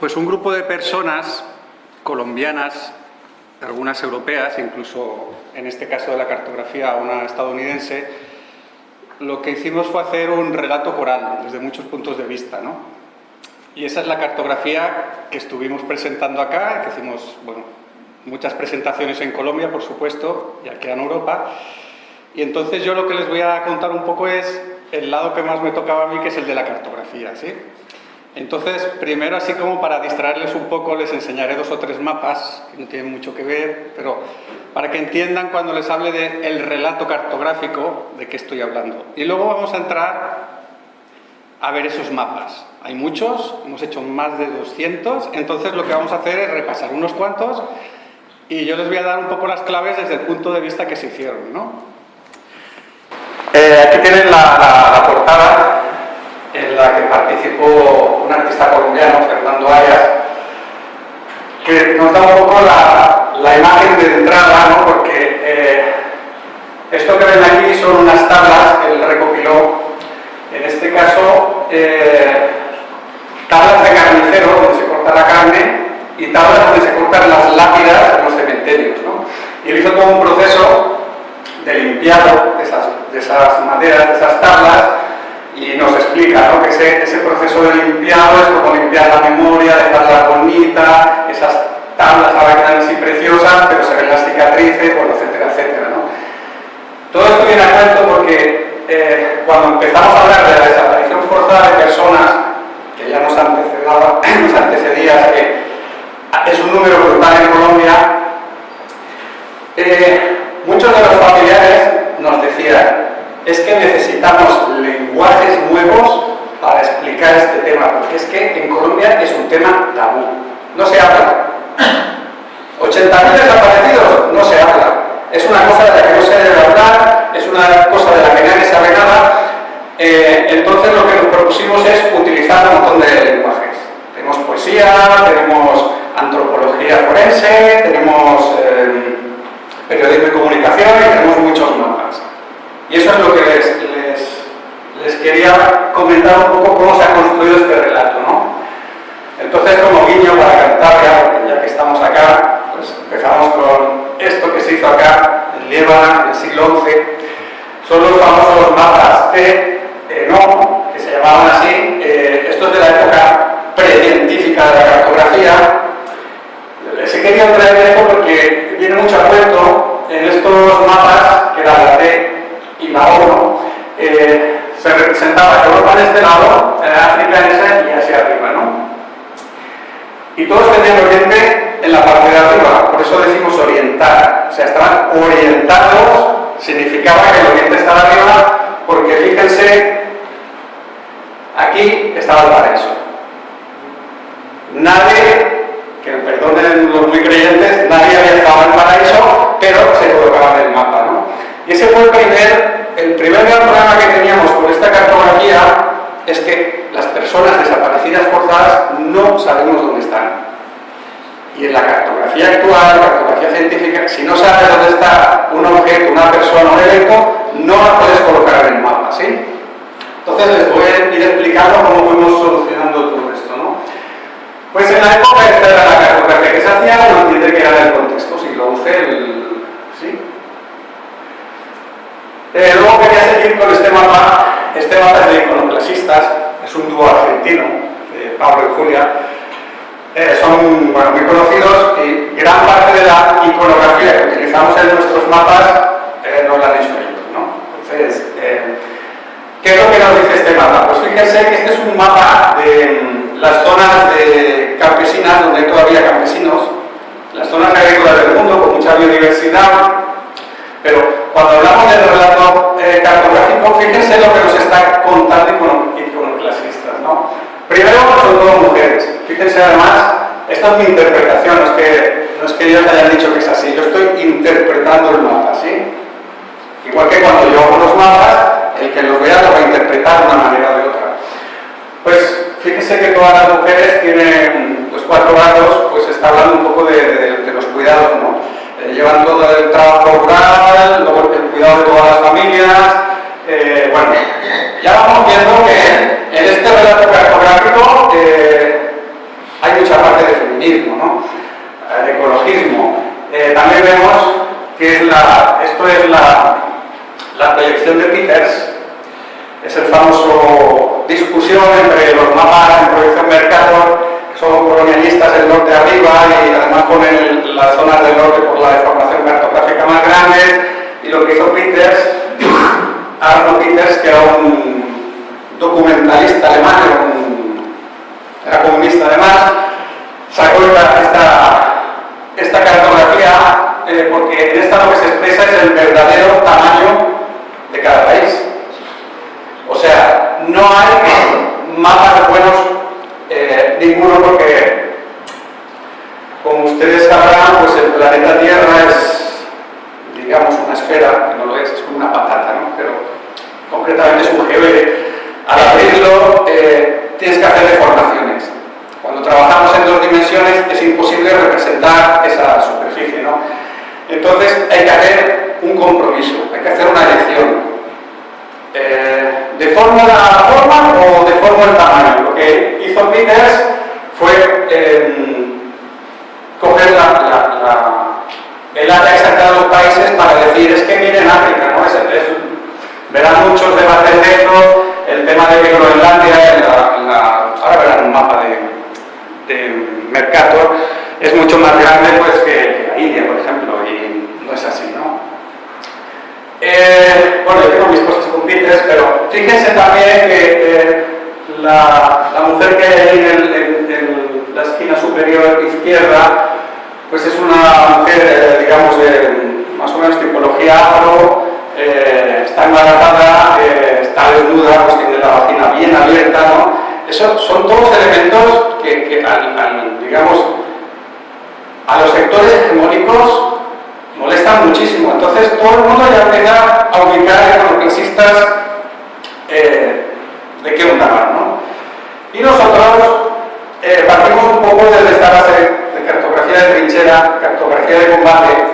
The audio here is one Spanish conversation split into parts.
Pues un grupo de personas colombianas, algunas europeas, incluso en este caso de la cartografía una estadounidense, lo que hicimos fue hacer un relato coral desde muchos puntos de vista. ¿no? Y esa es la cartografía que estuvimos presentando acá, que hicimos bueno, muchas presentaciones en Colombia, por supuesto, y aquí en Europa. Y entonces yo lo que les voy a contar un poco es el lado que más me tocaba a mí, que es el de la cartografía. ¿sí? Entonces, primero, así como para distraerles un poco, les enseñaré dos o tres mapas, que no tienen mucho que ver, pero para que entiendan cuando les hable del relato cartográfico de qué estoy hablando. Y luego vamos a entrar a ver esos mapas. Hay muchos, hemos hecho más de 200, entonces lo que vamos a hacer es repasar unos cuantos y yo les voy a dar un poco las claves desde el punto de vista que se hicieron. ¿no? Eh, aquí tienen la portada en la que participó un artista colombiano, Fernando Ayas, que nos da un poco la, la imagen de entrada, ¿no? porque eh, esto que ven aquí son unas tablas que él recopiló, en este caso eh, tablas de carnicero donde se corta la carne y tablas donde se cortan las lápidas en los cementerios. ¿no? Y él hizo todo un proceso de limpiado de esas, de esas maderas, de esas tablas, y nos explica ¿no? que ese, proceso de limpiado es como limpiar la memoria, dejarla bonita, esas tablas ahora quedan así preciosas, pero se ven las cicatrices, bueno, etcétera, etcétera. Todo esto viene a cuento porque eh, cuando empezamos a hablar de la desaparición forzada de personas, que ya nos, nos antecedía, que es un número brutal en Colombia, eh, muchos de los familiares nos decían, es que necesitamos lenguajes nuevos para explicar este tema, porque es que en Colombia es un tema tabú. No se habla. 80.000 desaparecidos, no se habla. Es una cosa de la que no se debe hablar, es una cosa de la que nadie sabe nada. Eh, entonces lo que nos propusimos es utilizar un montón de lenguajes. Tenemos poesía, tenemos antropología forense, tenemos eh, periodismo y comunicación y tenemos muchos mapas. Y eso es lo que les, les, quería comentar un poco cómo se ha construido este relato. ¿no? Entonces, como guiño para Cantabria, ya que estamos acá, pues empezamos con esto que se hizo acá, en Líbano, en el siglo XI. Son los famosos mapas T, no, que se llamaban así. Eh, esto es de la época precientífica de la cartografía. Les he querido traer esto porque viene mucho a la ONU, eh, se representaba Europa en este lado, África en ese y hacia arriba, ¿no? Y todos tenían oriente en la parte de arriba, por eso decimos orientar, o sea, estaban orientados, significaba que el oriente estaba arriba, porque fíjense, aquí estaba el paraíso. Nadie, que perdonen los muy creyentes, nadie había estado en el paraíso, pero se colocaba en el mapa, ¿no? Y ese fue el primer, el primer gran problema que teníamos con esta cartografía es que las personas desaparecidas forzadas no sabemos dónde están. Y en la cartografía actual, la cartografía científica, si no sabes dónde está un objeto, una persona, un evento, no la puedes colocar en el mapa, ¿sí? Entonces les voy a ir explicando cómo fuimos solucionando todo esto, ¿no? Pues en la época esta era la cartografía que se hacía, no entiende que era el contexto siglo XI, el, ¿sí? Eh, luego quería seguir con este mapa. Este mapa es de iconoclasistas, es un dúo argentino, Pablo y Julia. Eh, son muy conocidos y gran parte de la iconografía que utilizamos en nuestros mapas eh, nos la han hecho ellos. ¿no? Entonces, ¿qué es lo que nos dice este mapa? Pues fíjense que este es un mapa de mm, las zonas de campesinas donde hay todavía campesinos, las zonas agrícolas del mundo con mucha biodiversidad, pero cuando hablamos del relato eh, cartográfico, fíjense lo que nos está contando iconoclasistas. ¿no? Primero, son todas mujeres. Fíjense además, esta es mi interpretación, no es, que, no es que ellos hayan dicho que es así, yo estoy interpretando el mapa, ¿sí? Igual que cuando yo hago los mapas, el que los vea lo va a interpretar de una manera o de otra. Pues fíjense que todas las mujeres tienen los cuatro grados, pues está hablando un poco de, de los cuidados, ¿no? eh, llevan todo el trabajo rural, el cuidado de todas las familias. Eh, bueno, ya vamos viendo que en este relato cartográfico eh, hay mucha parte de feminismo, ¿no? de ecologismo. Eh, también vemos que es la, esto es la, la proyección de Peters, es el famoso discusión entre los mapas en proyección Mercator colonialistas del norte arriba y además ponen las zonas del norte por la deformación cartográfica más grande, y lo que hizo Peters, Arno Peters, que era un documentalista alemán, era comunista además, sacó esta, esta cartografía eh, porque en esta lo que se expresa es el verdadero tamaño de cada país. O sea, no hay mapas buenos eh, ninguno porque, como ustedes sabrán, pues el planeta Tierra es, digamos, una esfera, que no lo es, es como una patata, ¿no? Pero concretamente es un geoide. Al abrirlo eh, tienes que hacer deformaciones. Cuando trabajamos en dos dimensiones es imposible representar esa superficie, ¿no? Entonces hay que hacer un compromiso, hay que hacer una elección. Eh, ¿De forma o de forma el tamaño? Lo que hizo Peters fue em, coger el área exacta de los países para decir, es que miren África, ¿no? Es, verán muchos debates de el tema de Groenlandia, en la, ahora verán un mapa de, de es mucho más grande pues, que la India, por ejemplo, y no es así, ¿no? Eh, bueno, yo tengo mis cosas con pero fíjense también que la, mujer que hay en, la esquina superior izquierda, pues es una mujer, eh, digamos, de más o menos tipología afro, eh, está embarazada, está desnuda, pues tiene la vagina bien abierta, ¿no? Eso son todos elementos que, digamos, a los sectores hegemónicos molestan muchísimo. Entonces todo el mundo ya empieza a ubicar a los clasistas eh, de qué onda ¿no? Y nosotros eh, partimos un poco desde esta base de cartografía de trinchera, cartografía de combate,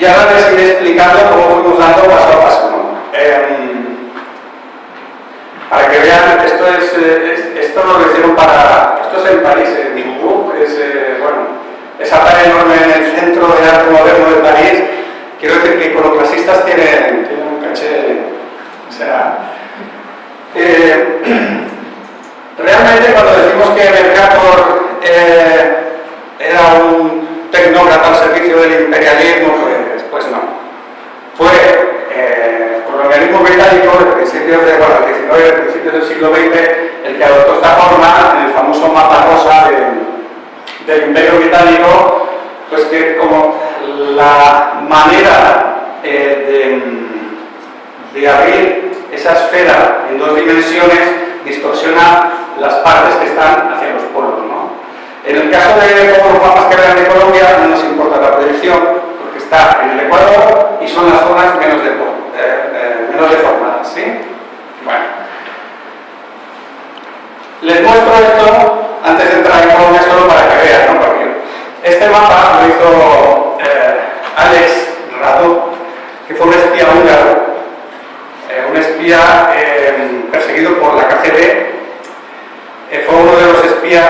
y ahora les iré explicando cómo fuimos dando paso a paso. Em, para que vean, esto es, eh, esto lo hicieron para, esto es en París, en Dubuc, es, bueno, esa pared enorme en el centro del arte moderno de París, quiero decir que iconoclasistas tienen, tienen un caché, o sea, eh, realmente cuando decimos que Mercator eh, era un tecnócrata al servicio del imperialismo, pues, pues no. Fue eh, el colonialismo británico de de, bueno, 19, principios del siglo XX, el que adoptó esta forma en el famoso mapa rosa de del Imperio Británico, pues que como la manera eh, de, abrir esa esfera en dos dimensiones distorsiona las partes que están hacia los polos. ¿no? En el caso de los mapas que vean de Colombia no nos importa la proyección, porque está en el Ecuador y son las zonas menos, de, eh, eh, menos deformadas. ¿sí? Bueno. Les muestro esto antes de entrar en Colombia solo para que vean, ¿no? Porque este mapa lo hizo eh, Alex Rato, que fue un espía húngaro, eh, un espía eh, perseguido por la KGB, fue uno de los espías,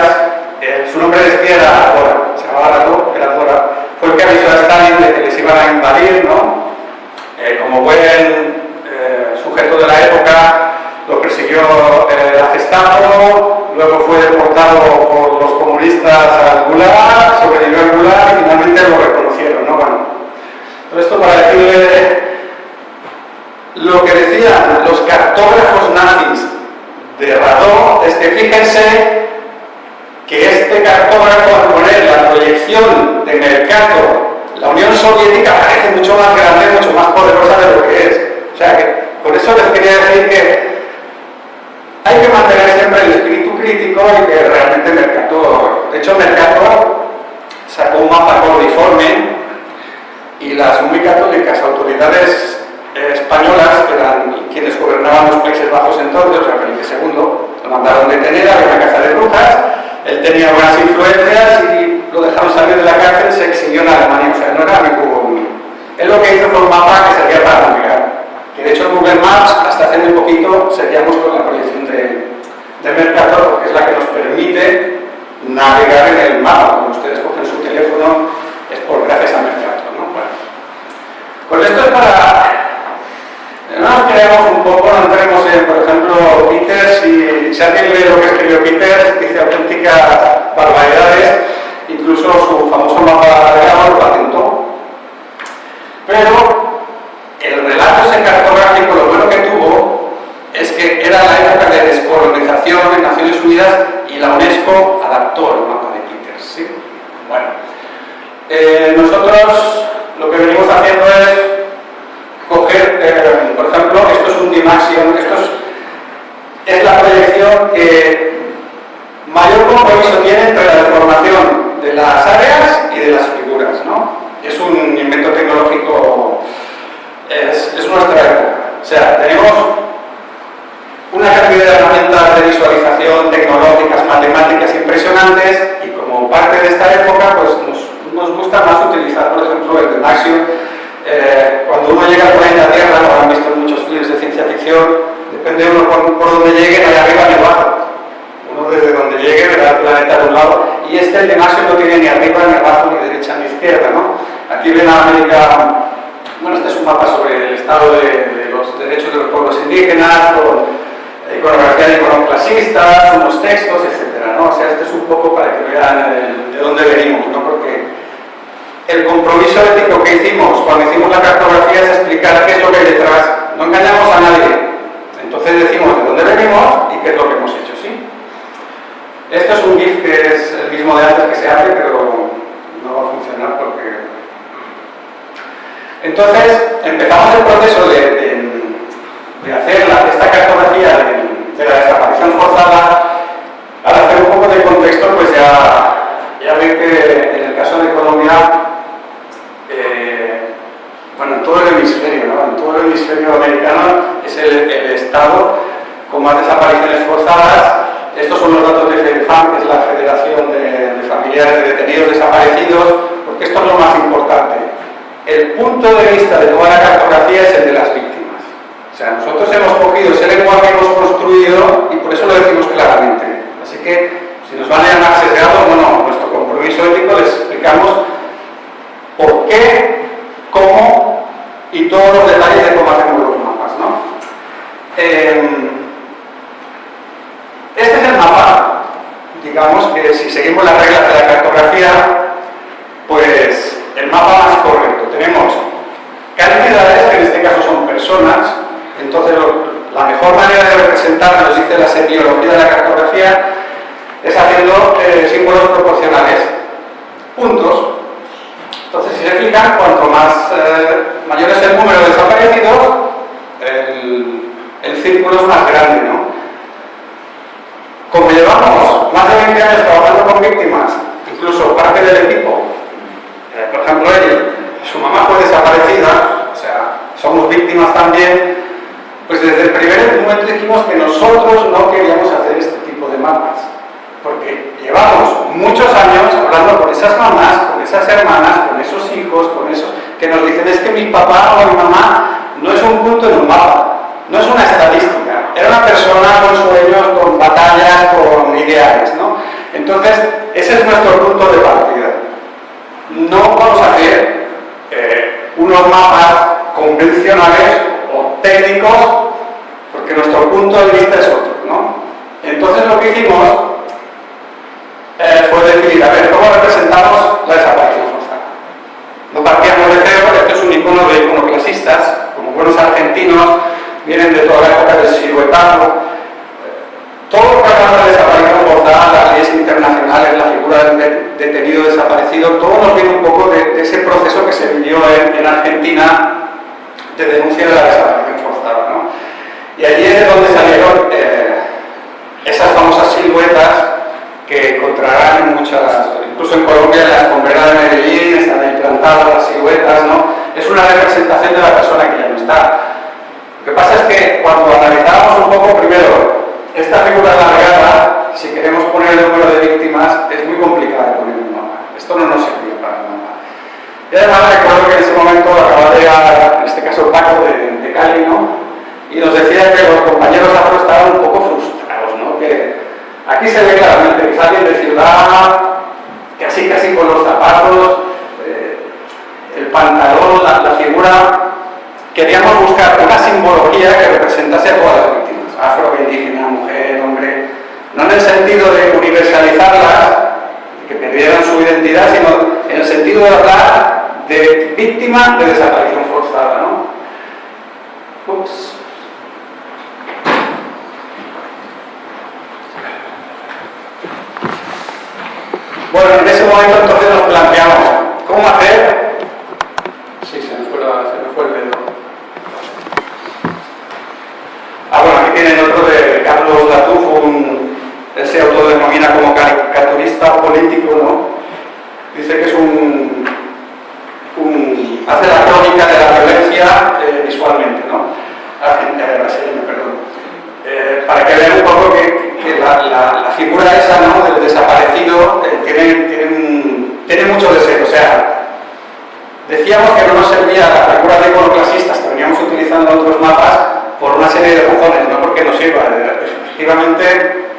su nombre de espía era Dora, se llamaba Rato, era Dora, fue el que avisó a Stalin de que les iban a invadir, ¿no? como buen sujeto de la época, lo persiguió la Gestapo, luego fue deportado por los comunistas al Gulag, sobrevivió al Gulag y finalmente lo reconocieron, ¿no? Bueno, todo esto para decirle lo que decían los cartógrafos nazis de Radó es que fíjense que este cartógrafo al poner la proyección de mercado decir que hay que mantener siempre el espíritu crítico y que realmente Mercator, de hecho Mercator sacó un mapa codiforme y las muy católicas autoridades españolas, que eran quienes gobernaban los Países Bajos entonces, o sea, Felipe II, lo mandaron detener, había una casa de brujas, él tenía buenas influencias y lo dejaron salir de la cárcel, se exilió en Alemania, o sea, no era amigo Él lo que hizo fue un mapa que servía para navegar de hecho en Google Maps, hasta hace muy poquito, seguíamos con la proyección de, Mercator, porque es la que nos permite navegar en el mapa. Cuando ustedes cogen su teléfono, es por gracias a Mercator. ¿no? Bueno. Pues esto es para... por ejemplo, Peter, si, si alguien lee lo que escribió Peter, dice auténticas barbaridades, incluso su famoso mapa de lo patentó. Pero el relato ese cartográfico, lo bueno que tuvo es que era la época de descolonización en Naciones Unidas y la UNESCO adaptó el mapa de Peter. ¿sí? Bueno, eh, nosotros lo que venimos haciendo es coger, eh, por ejemplo, esto es un Dimaxion, esto es, es la proyección que mayor compromiso tiene entre la deformación de las áreas y de las figuras, ¿no? Es un invento tecnológico, es, es nuestra época. O sea, tenemos una cantidad de herramientas de visualización tecnológicas, matemáticas impresionantes y como parte de esta época pues nos, gusta más utilizar, por ejemplo, el Dimaxion eh, cuando uno llega al planeta Tierra, lo han visto en muchos films de ciencia ficción, depende de uno por, por donde llegue, hay arriba ni abajo. Uno desde donde llegue verá el planeta de un lado, y este el de Maxio no tiene ni arriba, ni abajo, ni derecha, ni izquierda. ¿no? Aquí ven a América, bueno, este es un mapa sobre el estado de, los derechos de los pueblos indígenas, con iconografía de iconoclasistas, unos textos, etc. ¿no? O sea, este es un poco para que vean de dónde venimos, ¿no? porque el compromiso ético que hicimos cuando hicimos la cartografía es explicar qué es lo que hay detrás. No engañamos a nadie. Entonces decimos de dónde venimos y qué es lo que hemos hecho, ¿sí? Esto es un GIF que es el mismo de antes que se abre, pero no va a funcionar porque... Entonces, empezamos el proceso de, hacer esta cartografía de, la desaparición forzada. Al hacer un poco de contexto, pues ya, ya ven que en el caso de Colombia bueno, en todo el hemisferio, ¿no? en todo el hemisferio americano es el, estado con más desapariciones forzadas. Estos son los datos de FEDFAM, que es la Federación de, Familiares de Detenidos Desaparecidos, porque esto es lo más importante. El punto de vista de toda la cartografía es el de las víctimas. O sea, nosotros hemos cogido ese lenguaje que hemos construido y por eso lo decimos claramente. Así que, si nos van a llamar sesgados, bueno, nuestro compromiso ético les explicamos por qué, cómo y todos los detalles de cómo hacemos los mapas. ¿no? Em, este es el mapa, digamos que si seguimos la cartografía, pues el mapa más correcto. Tenemos cantidades, que en este caso son personas, entonces la mejor manera de representar, nos dice la semiología de la cartografía, es haciendo eh, símbolos proporcionales. Puntos, entonces, si se fijan, cuanto más eh, mayor es el número de desaparecidos, es más grande, ¿no? Como llevamos más de 20 años trabajando con víctimas, incluso parte del equipo, eh, por ejemplo, él, su mamá fue desaparecida, o sea, somos víctimas también, pues desde el primer momento dijimos que nosotros no queríamos hacer este tipo de mapas porque llevamos muchos años hablando con esas mamás, con esas hermanas, con esos hijos, con esos que nos dicen es que mi papá o mi mamá no es un punto en un mapa, no es una estadística, era una persona con sueños, con batallas, con ideales, ¿no? Entonces, ese es nuestro punto de partida. No vamos a hacer eh, unos mapas convencionales o técnicos, porque nuestro punto de vista es otro, ¿no? Entonces lo que hicimos eh, fue decir, a ver, ¿cómo representamos la desaparición forzada? No partíamos de cero, esto es un icono de iconoclasistas, como buenos argentinos, vienen de toda la época del siluetazo. Todo lo que habla de desaparición forzada, las leyes internacionales, la figura del detenido desaparecido, todo nos viene un poco de, ese proceso que se vivió en, Argentina de denuncia de la desaparición forzada. ¿no? Y allí es donde salieron eh, esas famosas siluetas que encontrarán en muchas, incluso en Colombia, en las escombrera de Medellín, están ahí plantadas las siluetas, ¿no? Es una representación de la persona que ya no está. Lo que pasa es que cuando analizamos un poco primero esta figura alargada, si queremos poner el número de víctimas, es muy complicado poner un mapa. Esto no nos sirve para mapa. Y además recuerdo que en ese momento acababa de en este caso Paco de, de Cali, ¿no? Y nos decía que los compañeros afro estaban un poco frustrados, ¿no? Que, Aquí se ve claramente que salen de ciudad, casi casi con los zapatos, eh, el pantalón, la, figura. Queríamos buscar una simbología que representase a todas las víctimas. afro, indígena, mujer, hombre, no en el sentido de universalizarlas, que perdieran su identidad, sino en el sentido de hablar de víctima de desaparición forzada. ¿no? Bueno, en ese momento entonces nos planteamos, ¿cómo hacer? Sí, se me fue, se me fue el dedo. Ah, bueno, aquí tienen otro de Carlos Latufo, un, él como caricaturista político, ¿no? Dice que es un, hace la crónica de la violencia eh, visualmente, ¿no? Argentina, brasileña, perdón. Eh, para que vean un poco que, la, figura esa, ¿no? Del desaparecido eh, tiene, tiene, tiene mucho deseo, o sea, decíamos que no nos servía la figura de iconoclasistas que veníamos utilizando otros mapas por una serie de razones, no porque nos sirva. Efectivamente,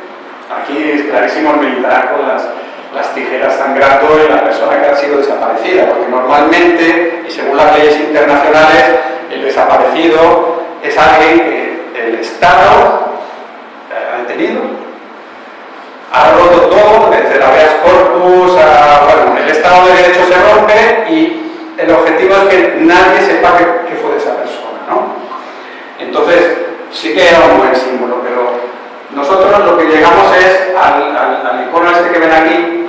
aquí es clarísimo el militar con las, las tijeras sangrando en la persona que ha sido desaparecida, porque normalmente, y según las leyes internacionales, el desaparecido es alguien que el Estado ha detenido, ha roto todo, desde la habeas corpus a... bueno, el Estado de Derecho se rompe y el objetivo es que nadie sepa que, fue de esa persona, ¿no? Entonces, sí que era un buen símbolo, pero nosotros lo que llegamos es al, al, icono este que ven aquí,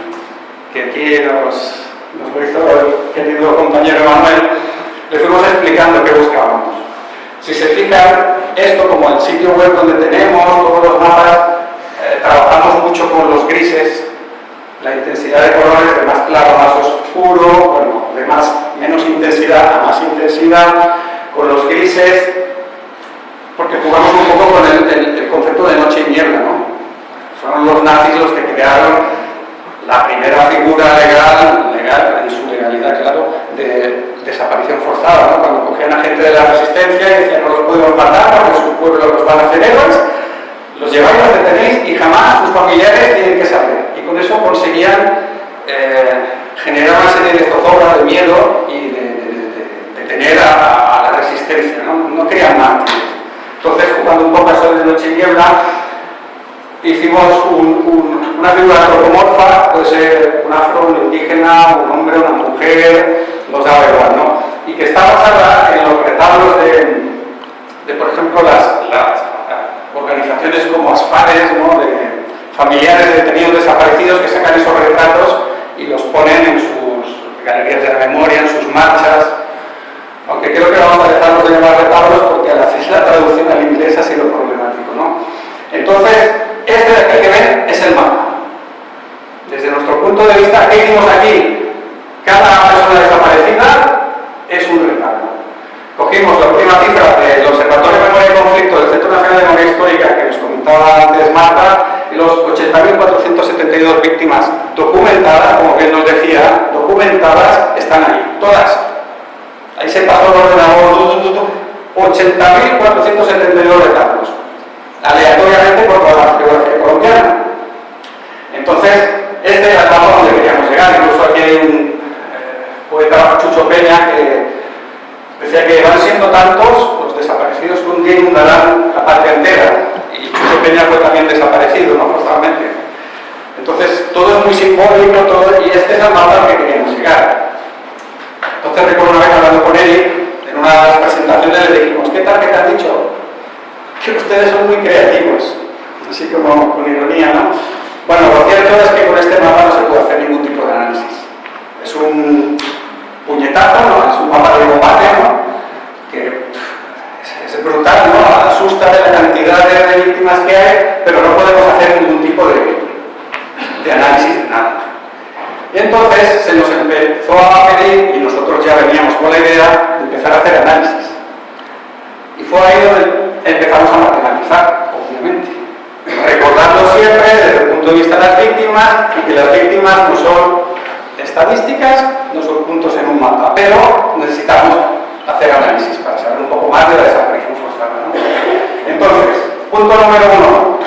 que aquí nos, nos lo hizo el querido compañero Manuel, le fuimos explicando qué buscábamos. Si se fijan, esto como el sitio web donde tenemos todos los mapas, eh, trabajamos mucho con los grises, la intensidad de colores de más claro a más oscuro, bueno, de más, menos intensidad a más intensidad, con los grises, porque jugamos un poco con el, concepto de noche y niebla, ¿no? Fueron los nazis los que crearon la primera figura legal, legal en su legalidad, claro, de desaparición forzada, ¿no? Cuando cogían a gente de la resistencia y decían no los podemos matar porque sus pueblos los van a hacer héroes, los lleváis, los detenéis y jamás sus familiares tienen que saber. Y con eso conseguían eh, generar una serie de zozobra, de miedo y de, tener a, la resistencia, ¿no? No querían mártires. Entonces, jugando un poco a eso de noche y niebla, hicimos una figura antropomorfa, puede ser un afro, un indígena, un hombre, una mujer, no sabe igual, ¿no? Y que está basada en los retablos de, por ejemplo, las, organizaciones como ASFARES, ¿no? de familiares de detenidos desaparecidos que sacan esos retratos y los ponen en sus galerías de la memoria, en sus marchas, aunque creo que vamos a dejarnos de llamar retablos porque al hacer la traducción al inglés ha sido problemático, ¿no? Entonces, este de aquí que ven es el mapa. Desde nuestro punto de vista, ¿qué hicimos aquí? Cada persona desaparecida es un retablo. Cogimos la última cifra del Observatorio de Memoria y Conflicto del Centro Nacional de Memoria Histórica que nos comentaba antes Marta, los 80.472 víctimas documentadas, como bien nos decía, documentadas, están ahí, todas. Ahí se pasó el ordenador, 80.472 retablos aleatoriamente por toda la geografía colombiana. Entonces, este era el mapa donde queríamos llegar. Incluso aquí hay un eh, poeta, Chucho Peña, que decía que van siendo tantos los desaparecidos que un día inundarán la parte entera. Y Chucho Peña fue también desaparecido, no forzadamente. Entonces, todo es muy simbólico, todo, y este es el mapa al que queríamos llegar. Entonces, recuerdo una vez hablando con él, en una de las presentaciones le dijimos, ¿qué tal que te han dicho? Que ustedes son muy creativos, así como con ironía, ¿no? Bueno, lo cierto es que con este mapa no se puede hacer ningún tipo de análisis. Es un puñetazo, ¿no? Es un mapa de combate, ¿no? Que es, brutal, ¿no? Asusta de la cantidad de, víctimas que hay, pero no podemos hacer ningún tipo de, de análisis de nada. Y entonces se nos empezó a pedir, y nosotros ya veníamos con la idea de empezar a hacer análisis. Y fue ahí donde empezamos a matematizar, obviamente. Recordando siempre desde el punto de vista de las víctimas que las víctimas no son estadísticas, no son puntos en un mapa, pero necesitamos hacer análisis para saber un poco más de la desaparición forzada. Entonces, punto número uno,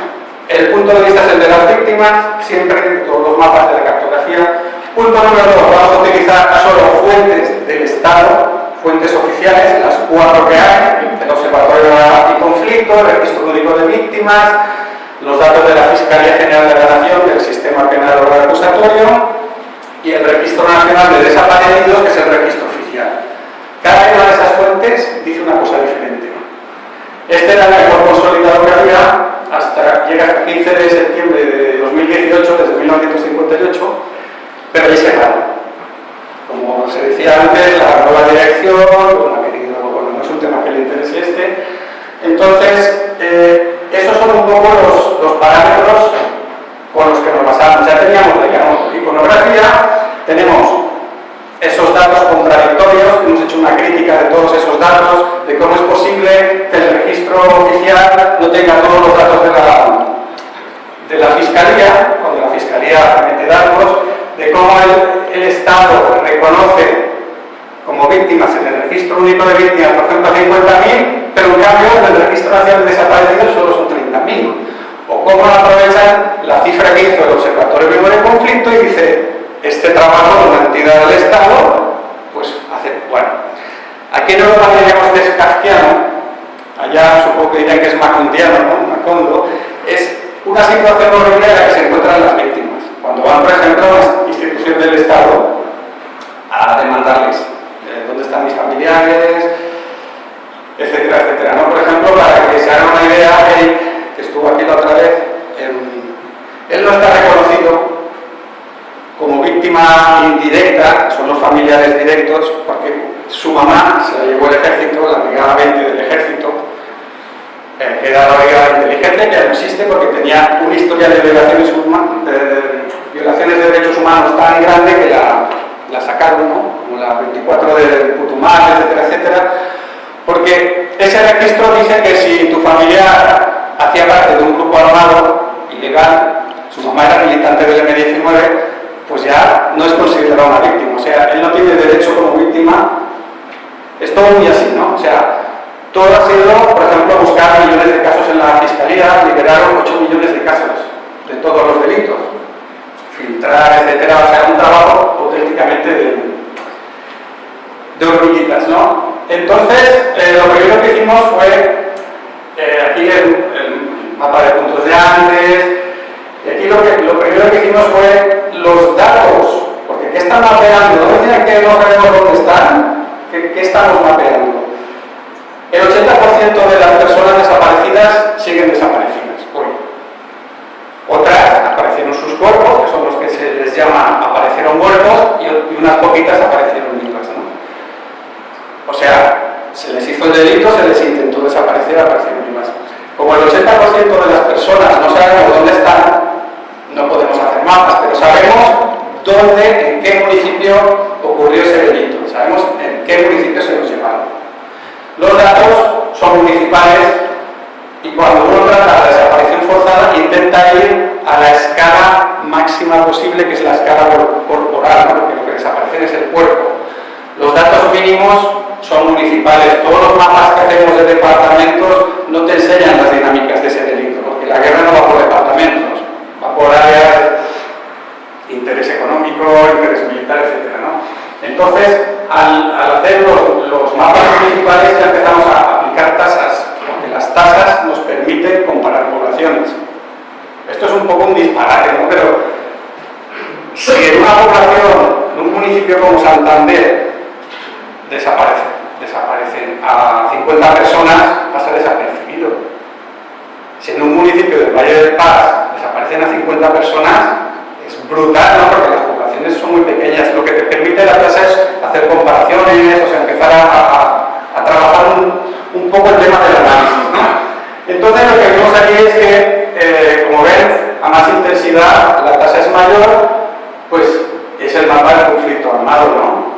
el punto de vista es el de las víctimas, siempre en todos los mapas de la cartografía. Punto número dos, vamos a utilizar solo fuentes del Estado, fuentes oficiales, las cuatro que hay, el Observatorio de Conflicto, el Registro Único de Víctimas, los datos de la Fiscalía General de la Nación, del Sistema Penal Oral Acusatorio y el Registro Nacional de Desaparecidos, que es el registro oficial. Cada una de esas fuentes dice una cosa diferente. Este era el mejor consolidador que había hasta, llega el 15 de septiembre de 2018, desde 1958, pero ahí se va. Como se decía antes, la dirección, bueno, bueno, no es un tema que le interese este, entonces, eh, esos son un poco los, los, parámetros con los que nos basamos. Ya teníamos la iconografía, tenemos esos datos contradictorios, hemos hecho una crítica de todos esos datos, de cómo es posible que el registro oficial no tenga todos los datos de la, de la Fiscalía, cuando la Fiscalía mete datos, de cómo el, el Estado reconoce como víctimas en el registro único de víctimas, por ejemplo, 50.000, pero en cambio en el registro nacional de desaparecidos solo son 30.000. O cómo aprovechan la cifra que hizo el Observatorio Vivo de Conflicto y dice, este trabajo de una entidad del Estado, pues hace, bueno, aquí no lo llamaríamos de allá supongo que dirían que es macundiano, ¿no? Macondo, es una situación horrible en la que se encuentran las víctimas. Cuando van, por ejemplo, a las instituciones del Estado a demandarles dónde están mis familiares, etcétera, etcétera. ¿no? Por ejemplo, para que se hagan una idea, él, que estuvo aquí la otra vez, él no está reconocido como víctima indirecta, son los familiares directos, porque su mamá se la llevó el ejército, la brigada 20 del ejército, eh, era la brigada de inteligencia, que ya no existe porque tenía un historial de violaciones, de, violaciones de derechos humanos tan grande que la, la sacaron, ¿no? como la 24 de Putumayo, etcétera, etcétera, porque ese registro dice que si tu familiar hacía parte de un grupo armado ilegal, su mamá era militante del M19, pues ya no es considerado una víctima. O sea, él no tiene derecho como víctima. Es todo muy así, ¿no? O sea, todo ha sido, por ejemplo, buscar millones de casos en la fiscalía, liberaron 8 millones de casos de todos los delitos, filtrar, etcétera. O sea, un trabajo auténticamente de, de hormiguitas, ¿no? Entonces, eh, lo primero que hicimos fue, eh, aquí el, mapa de puntos de antes, y aquí lo, que, lo primero que hicimos fue los datos, porque ¿qué están mapeando? ¿No decían que no sabemos dónde están? ¿Qué, estamos mapeando? El 80% de las personas desaparecidas siguen desaparecidas hoy. Otras sus cuerpos, que son los que se les llama aparecieron muertos, y, unas poquitas aparecieron vivas. ¿no? O sea, se les hizo el delito, se les intentó desaparecer, aparecieron vivas. Como el 80% de las personas no sabemos dónde están, no podemos hacer mapas, pero sabemos dónde, en qué municipio ocurrió ese delito, sabemos en qué municipio se nos llevaron. Los datos son municipales y cuando uno trata la desaparición forzada intenta ir a la escala máxima posible, que es la escala corporal, porque lo que desaparece es el cuerpo. Los datos mínimos son municipales. Todos los mapas que hacemos de departamentos no te enseñan las dinámicas de ese delito, porque la guerra no va por departamentos por áreas, interés económico, interés militar, etc. ¿no? Entonces, al, hacer los, mapas municipales ya empezamos a aplicar tasas, tasas nos permiten comparar poblaciones. Esto es un poco un disparate, ¿no? pero si en una población, en un municipio como Santander, desaparecen, a 50 personas, pasa desapercibido. Si en un municipio del Valle del Paz desaparecen a 50 personas, es brutal, ¿no? Porque las poblaciones son muy pequeñas. Lo que te permite la tasa es hacer comparaciones, o sea, empezar a, trabajar un, poco el tema del análisis, ¿no? Entonces lo que vemos aquí es que, eh, como ven, a más intensidad la tasa es mayor, pues es el mapa del conflicto armado, ¿no?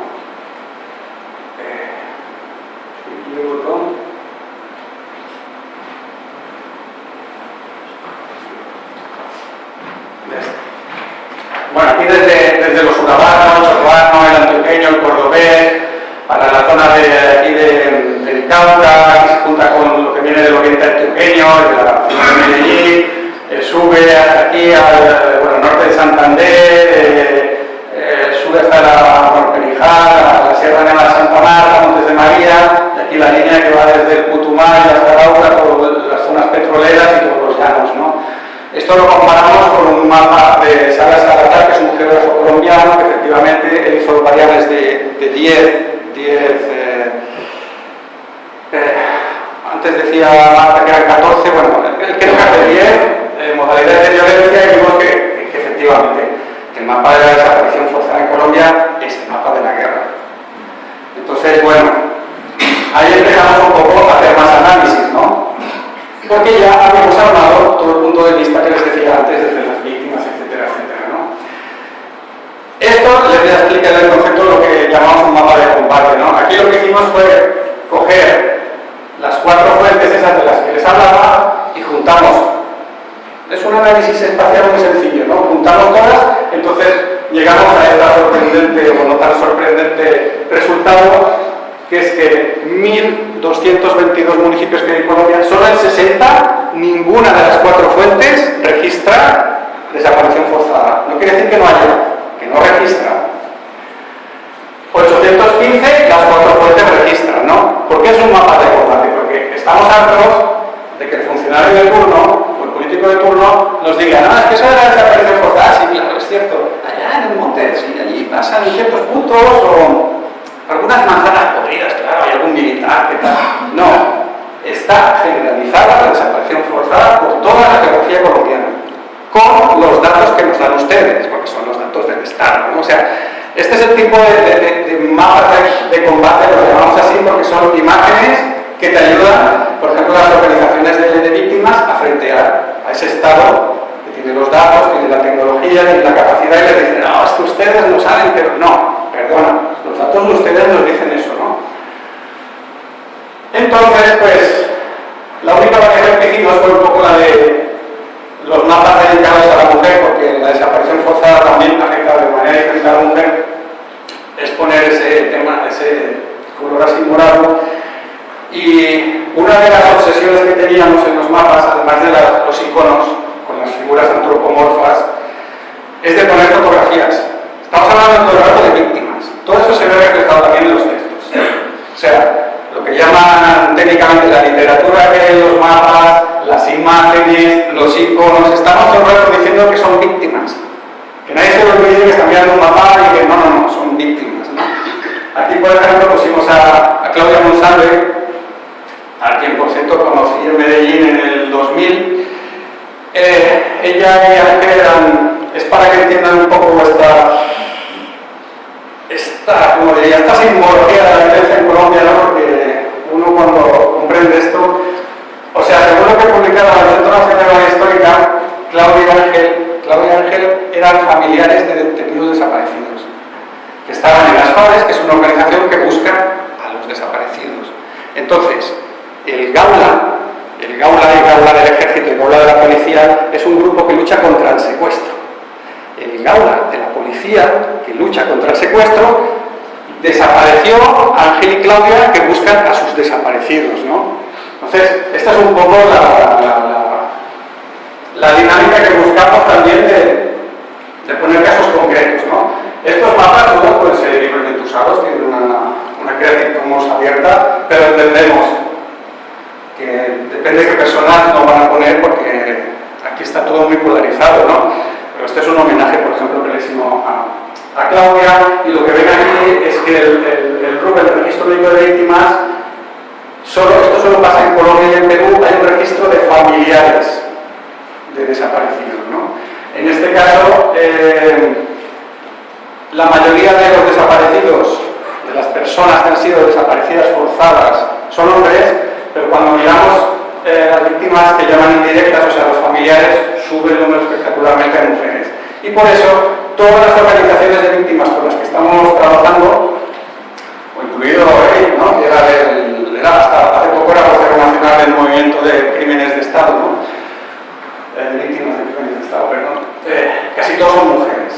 Bueno, aquí desde, desde los urbanos, el urbano, el antioqueño, el cordobés, para la zona de aquí de, del Cauca, se junta con lo que viene del oriente antioqueño, de la de Medellín, eh, sube hasta aquí al bueno, norte de Santander, eh, eh, sube hasta la Perijal, la Sierra Nevada Santa Marta, Montes de María, y aquí la línea que va desde el Putumayo hasta Arauca, por las zonas petroleras y todos los llanos. ¿no? Esto lo comparamos con un mapa de Salas Salazar, que es un geógrafo colombiano, que efectivamente él hizo variables de, de 10, 10 eh, eh, antes decía Marta que eran 14, bueno, creo que hace 10 eh, modalidades de violencia y vimos que, efectivamente el mapa de la desaparición forzada en Colombia es el mapa de la guerra. Entonces, bueno, ahí empezamos un poco a hacer más análisis, ¿no? Porque ya habíamos hablado todo el punto de vista que les decía antes, desde las víctimas, etcétera, etcétera, ¿no? Esto les voy a explicar el concepto de lo que llamamos un mapa de combate, ¿no? Aquí lo que hicimos fue coger las cuatro fuentes esas de las que les hablaba y juntamos es un análisis espacial muy sencillo, ¿no? Juntamos todas, entonces llegamos a este sorprendente o no tan sorprendente resultado, que es que 1.222 municipios que hay en Colombia, solo en 60, ninguna de las cuatro fuentes registra desaparición forzada. No quiere decir que no haya, que no registra. 815, las cuatro fuentes registran, ¿no? ¿Por qué es un mapa de combate? Estamos hartos de que el funcionario de turno político de turno nos diga, no, es que eso de la desaparición forzada, sí, claro, es cierto, allá en el monte, sí, allí pasan ciertos puntos o algunas manzanas podridas, claro, hay algún militar que tal. No, está generalizada la desaparición forzada por toda la geografía colombiana, con los datos que nos dan ustedes, porque son los datos del Estado. O sea, este es el tipo de, de, mapas de, de combate, lo llamamos así, porque son imágenes que te ayudan, por ejemplo, las organizaciones de, víctimas a frentear a ese Estado que tiene los datos, tiene la tecnología, tiene la capacidad y le dicen, no, es que ustedes no saben, pero no, perdona, los datos de ustedes nos dicen eso, ¿no? Entonces, pues, la única variación que hicimos fue un poco la de los mapas dedicados a la mujer, porque la desaparición forzada también afecta de manera diferente a la mujer, es poner ese tema, ese color así morado y una de las obsesiones que teníamos en los mapas, además de los iconos con las figuras antropomorfas, es de poner fotografías. Estamos hablando todo el rato de víctimas. Todo eso se ve reflejado también en los textos. O sea, lo que llaman técnicamente la literatura que los mapas, las imágenes, los iconos, estamos todo el rato diciendo que son víctimas. Que nadie se olvide que están mirando un mapa y que no, no, no, son víctimas. Aquí, por ejemplo, pusimos a, a Claudia Monsalve, a quien por cierto conocí en Medellín en el 2000. Eh, ella y Ángel es para que entiendan un poco esta, esta como diría, esta simbología de la violencia en Colombia, ¿no? porque uno cuando comprende esto, o sea, según lo que publicaba el Centro Nacional Histórica, Claudia y Ángel, Claudia y Ángel eran familiares de detenidos desaparecidos, que estaban en las FARES, que es una organización que busca a los desaparecidos. Entonces, el Gaula, el Gaula y Gaula del Ejército y Gaula de la Policía es un grupo que lucha contra el secuestro. El Gaula de la Policía, que lucha contra el secuestro, desapareció Ángel y Claudia que buscan a sus desaparecidos. ¿no? Entonces, esta es un poco la, la, dinámica que buscamos también de, de, poner casos concretos. ¿no? Estos mapas no pueden ser libremente usados, tienen una, una creación abierta, pero entendemos que depende de qué personas lo van a poner porque aquí está todo muy polarizado, ¿no? Pero este es un homenaje, por ejemplo, que le hicimos a, a, Claudia y lo que ven aquí es que el, el, el el Registro Médico de Víctimas, solo, esto solo pasa en Colombia y en Perú, hay un registro de familiares de desaparecidos, ¿no? En este caso, eh, la mayoría de los desaparecidos, de las personas que han sido desaparecidas forzadas, son hombres, pero cuando miramos eh, las víctimas que llaman indirectas, o sea, los familiares, sube el número espectacularmente de mujeres. Y por eso, todas las organizaciones de víctimas con las que estamos trabajando, o incluido él, ¿no? era, del, era hasta hace poco era vocero nacional del movimiento de crímenes de Estado, ¿no? Eh, víctimas de crímenes de Estado, perdón, eh, casi todos son mujeres.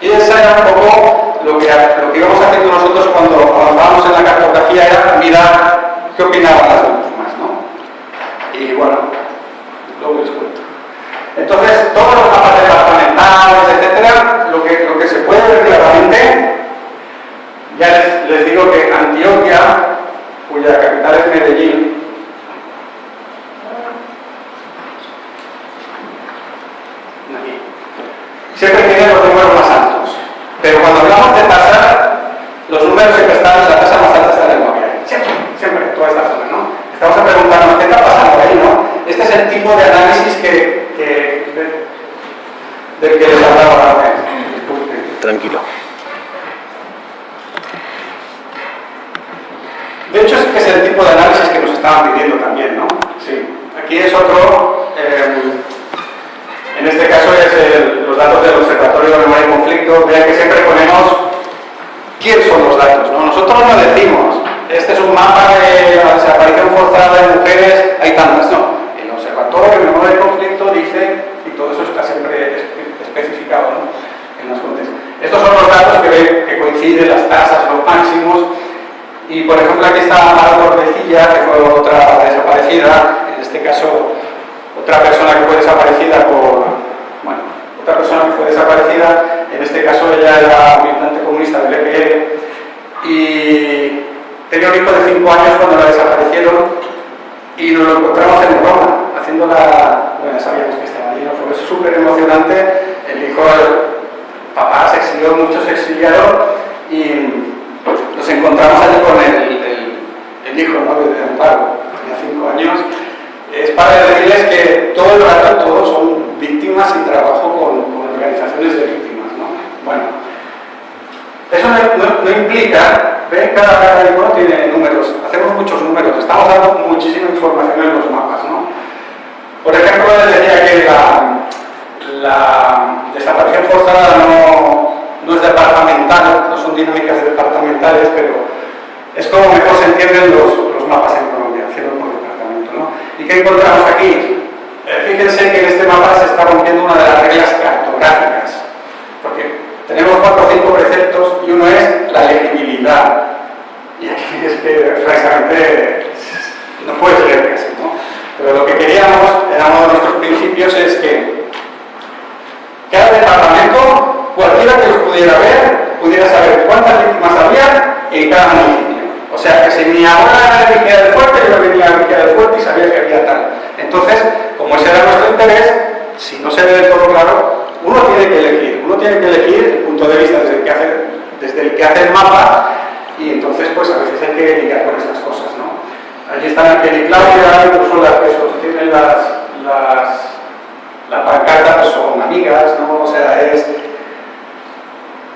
Y esa era un poco lo que, lo que íbamos haciendo nosotros cuando avanzábamos en la cartografía, era mirar qué opinaban las víctimas, ¿no? Y bueno, luego les cuento. Entonces, todos los mapas departamentales, etcétera, lo que, lo que se puede ver claramente, ya les, les digo que Antioquia cuya capital es Medellín, siempre tiene los números más altos. Pero cuando hablamos de tasa, los números siempre están, la tasa más alta está en el inmobiliario. Siempre, siempre, en toda esta zona, ¿no? Estamos a preguntarnos qué está pasando ahí, ¿no? Este es el tipo de análisis que, que del que les hablaba ahora. Tranquilo. De hecho, es que es el tipo de análisis que nos estaban pidiendo también, ¿no? Sí. Aquí es otro, eh, en este caso es el, los datos del Observatorio de Memoria y Conflicto. Vean que siempre ponemos quién son los datos, ¿no? Nosotros no decimos, este es un mapa de la desaparición forzada de mujeres, hay tantas, no. El Observatorio de Memoria y Conflicto dice, y todo eso está siempre especificado ¿no? en las fuentes. Estos son los datos que ven que coinciden, las tasas, los máximos, y por ejemplo aquí está Mara Torrecilla, que fue otra desaparecida, en este caso otra persona que fue desaparecida por, bueno, otra persona que fue desaparecida, en este caso ella era militante comunista del EPL y tenía un hijo de 5 años cuando la desaparecieron y nos lo encontramos en Roma, haciendo la, bueno ya sabíamos que estaba allí, ¿no? fue súper emocionante, el hijo, el papá se exilió, muchos se exiliaron y nos encontramos allí con el, el, hijo ¿no? de Amparo, tenía cinco años. Es para decirles que todo el rato todos son víctimas y trabajo con, organizaciones de víctimas. ¿no? Bueno, eso no, implica, ven, cada, cada tiene números, hacemos muchos números, estamos dando muchísima información en los mapas. ¿no? Por ejemplo, les decía que la, la desaparición forzada no, no es departamental, no son dinámicas departamentales, pero es como mejor se entienden los, los mapas en Colombia, haciendo por departamento. ¿no? ¿Y qué encontramos aquí? Fíjense que en este mapa se está rompiendo una de las reglas cartográficas, porque tenemos cuatro o cinco preceptos y uno es la legibilidad. Y aquí es que francamente no puedes leer casi, ¿no? Pero lo que queríamos, era uno de nuestros principios, es que cada departamento cualquiera que los pudiera ver, pudiera saber cuántas víctimas había en cada municipio. O sea, que si mi abuela era del Fuerte, yo venía a Vigía del Fuerte y sabía que había tal. Entonces, como ese era nuestro interés, si no se ve del todo claro, uno tiene que elegir. Uno tiene que elegir el punto de vista desde el que hace, desde el, mapa y entonces, pues a veces hay que lidiar con estas cosas, ¿no? Allí están Ángel y incluso las que sostienen las, las, la pancarta, pues son amigas, ¿no? O sea, es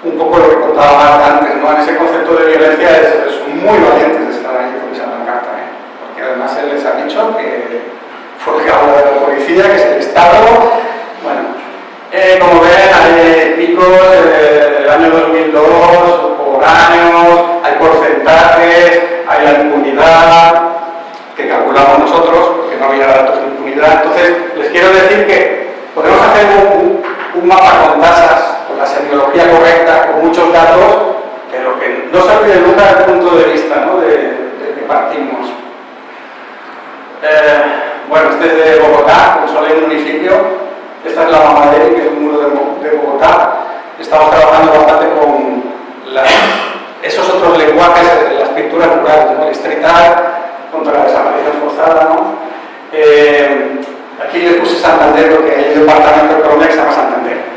un poco lo que contaba antes, ¿no? En ese concepto de violencia son muy valientes de estar ahí con esa pancarta, ¿eh? porque además él les ha dicho que fue el que habla de la policía, que es el Estado, bueno, eh, como ven hay picos del año 2002 por año, hay porcentajes, hay la impunidad que calculamos nosotros, porque no había datos de impunidad, entonces les quiero decir que podemos hacer un, mapa con tasas la semiología correcta, con muchos datos, pero que no se olvide nunca del punto de vista ¿no? de, que partimos. Eh, bueno, este es de Bogotá, un solo municipio. Esta es la Mamaderi, que es un muro de, Bogotá. Estamos trabajando bastante con esos otros lenguajes, las pinturas rurales, ¿no? el street contra la desaparición forzada. ¿no? Eh, aquí les puse Santander, porque hay un departamento de Colombia que se llama Santander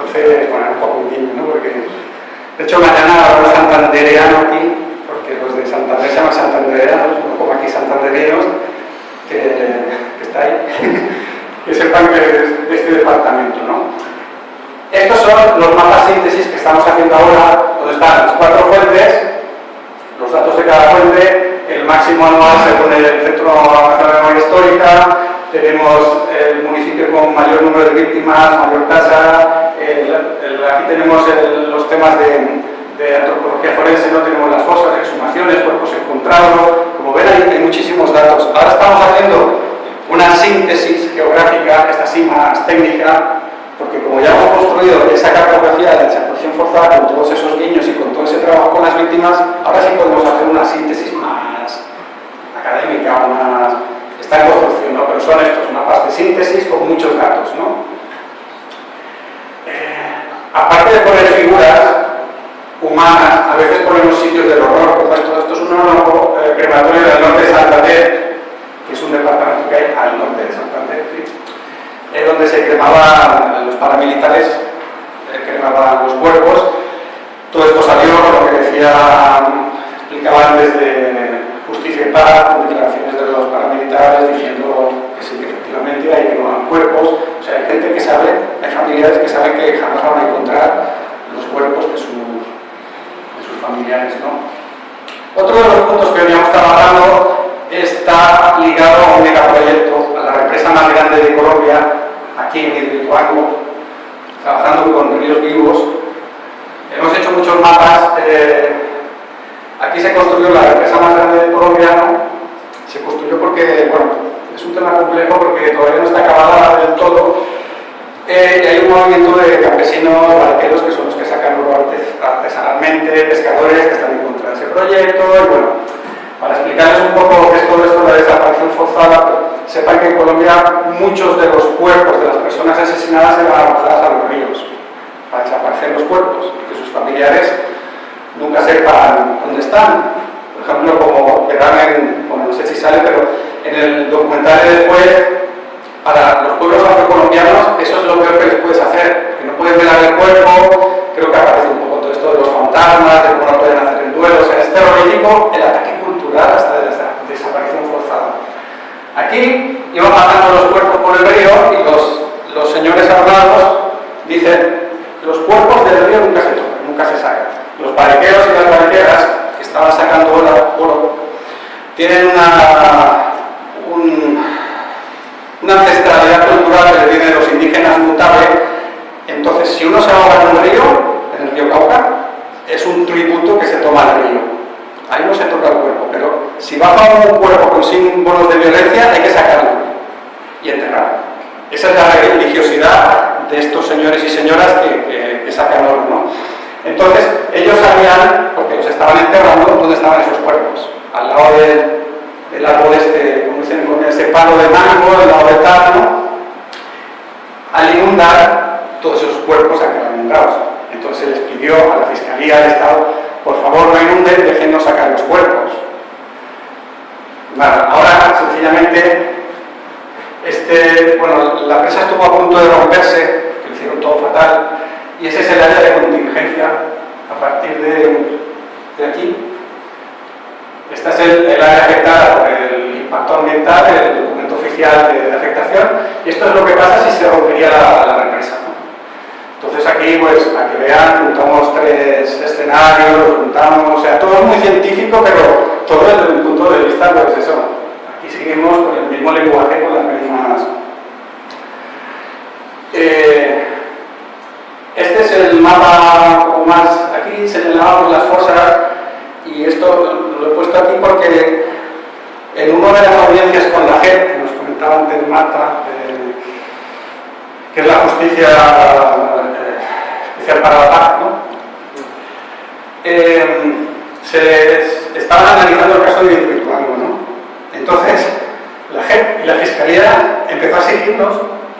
entonces, bueno, un poco un guiño, ¿no? Porque, de hecho, mañana habrá santandereano aquí, porque los de Santander se llaman santandereanos, no como aquí santanderinos, que, está ahí, que sepan que es de este departamento, ¿no? Estos son los mapas síntesis que estamos haciendo ahora, donde están las cuatro fuentes, los datos de cada fuente, el máximo anual según el Centro Nacional de Memoria Histórica, tenemos el municipio con mayor número de víctimas, mayor tasa, aquí tenemos los temas de, antropología forense, no tenemos las fosas, exhumaciones, cuerpos encontrados, como ven hay, muchísimos datos. Ahora estamos haciendo una síntesis geográfica, esta sí más técnica, porque como ya hemos construido esa cartografía de la desaparición forzada con todos esos guiños y con todo ese trabajo con las víctimas, ahora sí podemos hacer una síntesis más académica, más está en construcción, ¿no? pero son estos mapas de síntesis con muchos datos. ¿no? Eh, aparte de poner figuras a veces ponemos sitios del horror, como esto, esto es un horror eh, crematorio del norte de Santander, que es un departamento que hay al norte de Santander, ¿sí? donde se cremaban los paramilitares, eh, cremaban los cuerpos. Todo esto salió, lo que decía, explicaban desde Justicia y Paz, declaraciones de los paramilitares diciendo que sí, que efectivamente hay quemaban cuerpos. O sea, hay gente que sabe, hay familiares que saben que jamás van a encontrar los cuerpos de sus familiares. Otro de los puntos que veníamos trabajando está ligado a un megaproyecto, a la represa más grande de Colombia, aquí en Hidroituango, trabajando con ríos vivos. Hemos hecho muchos mapas. Eh, aquí se construyó la represa más grande de Colombia, se construyó porque, bueno, es un tema complejo porque todavía no está acabada del todo. Eh, y hay un movimiento de campesinos, barqueros, que son los que sacan oro artesanalmente, pescadores que están en contra de ese proyecto, y bueno, para explicarles un poco qué es todo esto de la desaparición forzada, sepan que en Colombia muchos de los cuerpos de las personas asesinadas eran arrojadas a los ríos para desaparecer los cuerpos y que sus familiares nunca sepan dónde están. Por ejemplo, como verán en, bueno, no sé si sale, pero en el documental de después, para los pueblos afrocolombianos, eso es lo peor que les puedes hacer, que no pueden velar el cuerpo, creo que aparece un poco todo esto de los fantasmas, de cómo no pueden hacer el duelo, o sea, es terrorífico el ataque hasta la desaparición forzada. Aquí iban matando los cuerpos por el río y los, los señores armados dicen los cuerpos del río nunca se tocan, nunca se sacan. Los barqueros y las barqueras que estaban sacando oro, tienen una, una ancestralidad cultural que viene de los indígenas mutable. Entonces, si uno se ahoga en un río, en el río Cauca, es un tributo que se toma al río ahí no se toca el cuerpo, pero si baja un cuerpo con símbolos de violencia hay que sacarlo y enterrarlo. Esa es la religiosidad de estos señores y señoras que, sacan oro, ¿no? Entonces, ellos sabían, porque los estaban enterrando, dónde estaban esos cuerpos. Al lado del, árbol este, como dicen, con ese palo de mango, al lado del ¿no? Al inundar, todos esos cuerpos inundados. Entonces les pidió a la Fiscalía del Estado por favor no inunden, déjennos sacar los cuerpos. ahora sencillamente, este, bueno, la presa estuvo a punto de romperse, que hicieron todo fatal, y ese es el área de contingencia a partir de, aquí. Este es el, área afectada por el impacto ambiental, el documento oficial de, afectación, y esto es lo que pasa si se rompería la represa. Entonces aquí, pues, para que vean, juntamos tres escenarios, juntamos, o sea, todo es muy científico, pero todo desde un punto de vista, pues eso, aquí seguimos con el mismo lenguaje, con las mismas... Eh, este es el mapa más, aquí señalábamos las fosas, y esto lo he puesto aquí porque en una de las audiencias con la JEP, que nos comentaba antes Marta, eh, que es la justicia para la paz, ¿no? Eh, se estaban analizando el caso de Hidroituango, ¿no? Entonces, la JEP y la Fiscalía empezó a seguirnos,